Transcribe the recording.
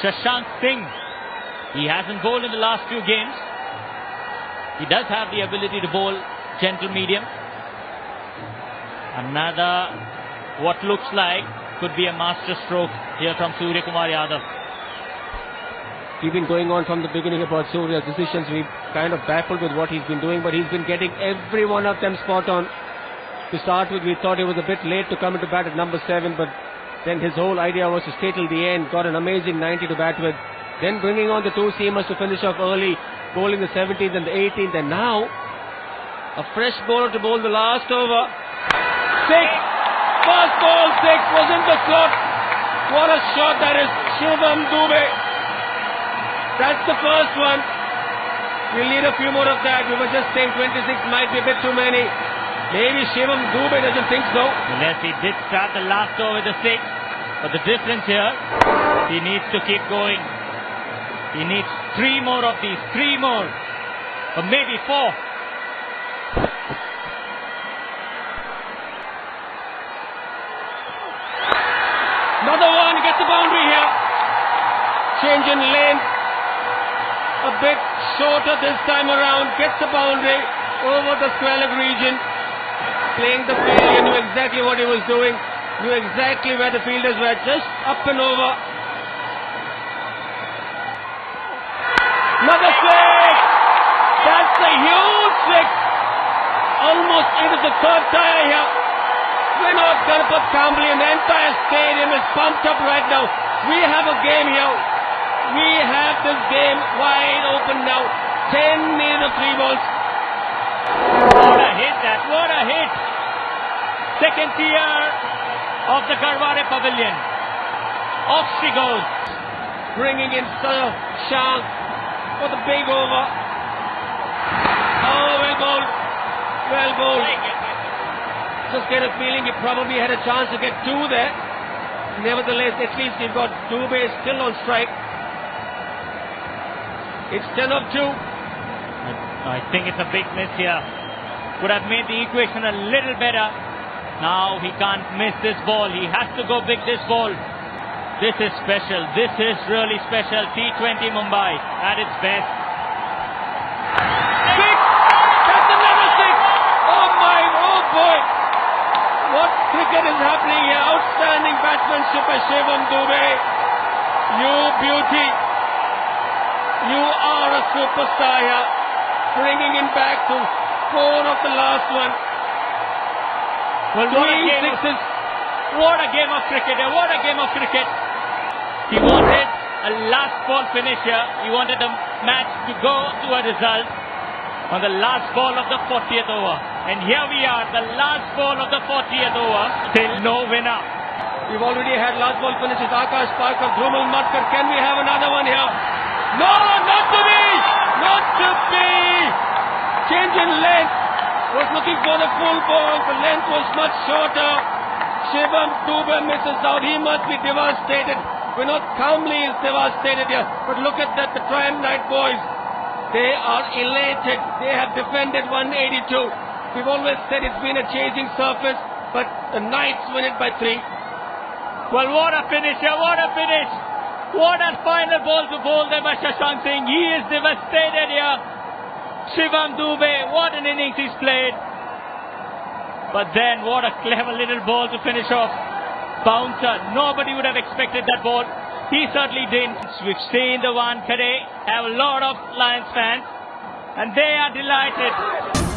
Shashank Singh. He hasn't bowled in the last few games. He does have the ability to bowl gentle medium. Another, what looks like, could be a master stroke here from Suryakumar Yadav. We've been going on from the beginning about Surya's decisions. We've kind of baffled with what he's been doing, but he's been getting every one of them spot on. To start with, we thought it was a bit late to come into bat at number seven, but then his whole idea was to stay till the end, got an amazing 90 to bat with. Then bringing on the two seamers to finish off early, bowling the 17th and the 18th, and now a fresh bowler to bowl the last over. Six! First ball, six was in the slot. What a shot that is. Shivam Dube. That's the first one. We'll need a few more of that. We were just saying 26 might be a bit too many. Maybe Shivam Dube doesn't think so. Unless he did start the last over the six. But the difference here, he needs to keep going. He needs three more of these, three more. Or maybe four. Another one gets the boundary here. Change in lane. A bit shorter this time around. Gets the boundary over the square leg region. Playing the field. He knew exactly what he was doing. Knew exactly where the fielders were. Just up and over. Another six. That's a huge six. Almost into the third tire here. We're not Ganapat Kambli and the entire stadium is pumped up right now. We have a game here. We have this game wide open now. 10 minutes of three balls. What a hit that, what a hit. Second tier of the Garware Pavilion. Off she goes. Bringing in Sir Shank for the big over. Oh, well bowled. Well bowled. Just get a feeling he probably had a chance to get two there. Nevertheless, at least he's got Dube still on strike. It's 10 of 2. I think it's a big miss here. Could have made the equation a little better. Now he can't miss this ball. He has to go big this ball. This is special. This is really special. T20 Mumbai at its best. Six! That's another six! Oh my, oh boy! What cricket is happening here? Outstanding batsmanship by Shivam Dube. You beauty. You are a superstar here. Bringing him back to four of the last one. Well, what a game of, what a game of cricket. eh? What a game of cricket. He wanted a last ball finisher. He wanted the match to go to a result on the last ball of the 40th over. And here we are, the last ball of the 40th over. Still no winner. We've already had last ball finishes. Akash Parkar, Dhrumal Matkar. Can we have another Was looking for the full ball. The length was much shorter. Shivam Dube misses out. He must be devastated. Vinod Kambli is devastated here. But look at that, the Triumph Knight boys. They are elated. They have defended 182. We've always said it's been a chasing surface, but the Knights win it by three. Well, what a finisher, what a finish. What a final ball to bowl there by Shashank Singh. He is devastated here. Shivam Dube, what an innings he's played. But then, what a clever little ball to finish off. Bouncer, nobody would have expected that ball. He certainly didn't. We've seen the one today, have a lot of Lions fans, and they are delighted.